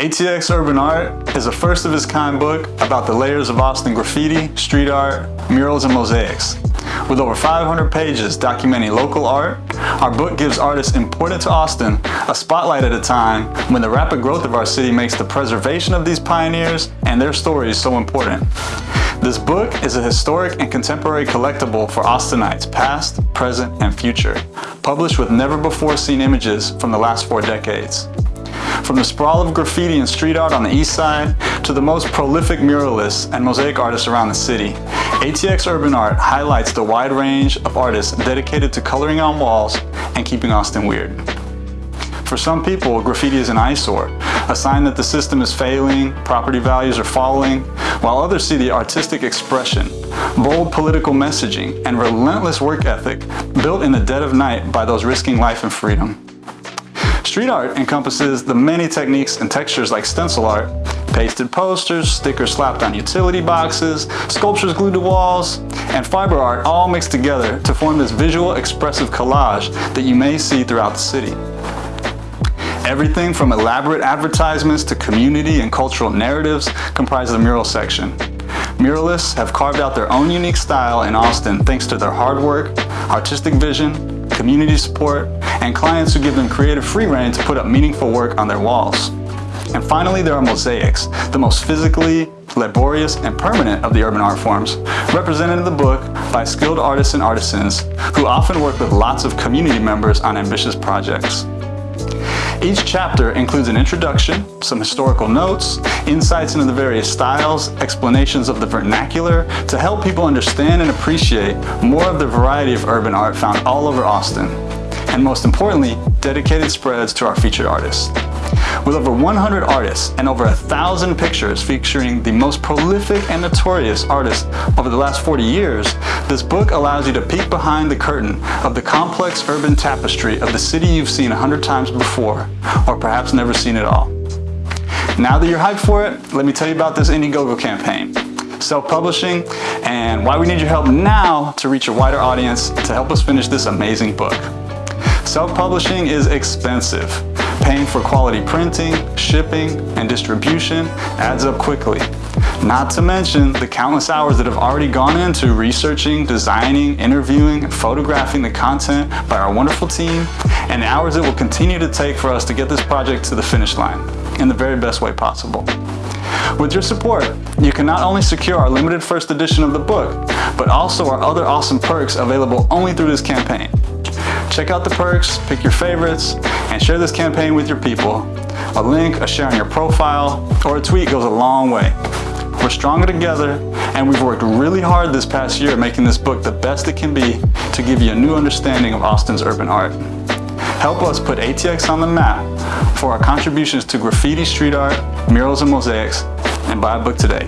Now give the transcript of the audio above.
ATX Urban Art is a first of its kind book about the layers of Austin graffiti, street art, murals, and mosaics. With over 500 pages documenting local art, our book gives artists important to Austin a spotlight at a time when the rapid growth of our city makes the preservation of these pioneers and their stories so important. This book is a historic and contemporary collectible for Austinites past, present, and future, published with never before seen images from the last four decades. From the sprawl of graffiti and street art on the east side to the most prolific muralists and mosaic artists around the city, ATX Urban Art highlights the wide range of artists dedicated to coloring on walls and keeping Austin weird. For some people, graffiti is an eyesore, a sign that the system is failing, property values are falling, while others see the artistic expression, bold political messaging, and relentless work ethic built in the dead of night by those risking life and freedom. Street art encompasses the many techniques and textures like stencil art, pasted posters, stickers slapped on utility boxes, sculptures glued to walls, and fiber art all mixed together to form this visual expressive collage that you may see throughout the city. Everything from elaborate advertisements to community and cultural narratives comprise the mural section. Muralists have carved out their own unique style in Austin thanks to their hard work, artistic vision, community support, and clients who give them creative free reign to put up meaningful work on their walls. And finally, there are mosaics, the most physically laborious and permanent of the urban art forms, represented in the book by skilled artists and artisans who often work with lots of community members on ambitious projects. Each chapter includes an introduction, some historical notes, insights into the various styles, explanations of the vernacular to help people understand and appreciate more of the variety of urban art found all over Austin. And most importantly, dedicated spreads to our featured artists. With over 100 artists and over a thousand pictures featuring the most prolific and notorious artists over the last 40 years, this book allows you to peek behind the curtain of the complex urban tapestry of the city you've seen a hundred times before, or perhaps never seen at all. Now that you're hyped for it, let me tell you about this Indiegogo campaign self-publishing, and why we need your help now to reach a wider audience to help us finish this amazing book. Self-publishing is expensive. Paying for quality printing, shipping, and distribution adds up quickly. Not to mention the countless hours that have already gone into researching, designing, interviewing, and photographing the content by our wonderful team, and the hours it will continue to take for us to get this project to the finish line in the very best way possible. With your support, you can not only secure our limited first edition of the book, but also our other awesome perks available only through this campaign. Check out the perks, pick your favorites, and share this campaign with your people. A link, a share on your profile, or a tweet goes a long way. We're stronger together, and we've worked really hard this past year making this book the best it can be to give you a new understanding of Austin's urban art. Help us put ATX on the map for our contributions to graffiti street art, murals, and mosaics, and buy a book today.